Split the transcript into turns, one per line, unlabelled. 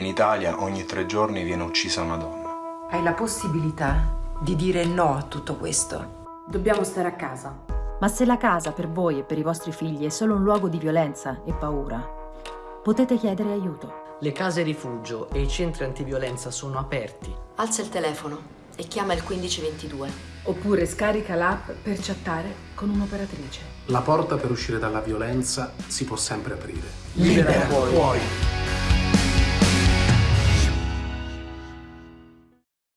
In Italia ogni tre giorni viene uccisa una donna.
Hai la possibilità di dire no a tutto questo.
Dobbiamo stare a casa.
Ma se la casa per voi e per i vostri figli è solo un luogo di violenza e paura, potete chiedere aiuto.
Le case rifugio e i centri antiviolenza sono aperti.
Alza il telefono e chiama il 1522.
Oppure scarica l'app per chattare con un'operatrice.
La porta per uscire dalla violenza si può sempre aprire.
Libera,
puoi.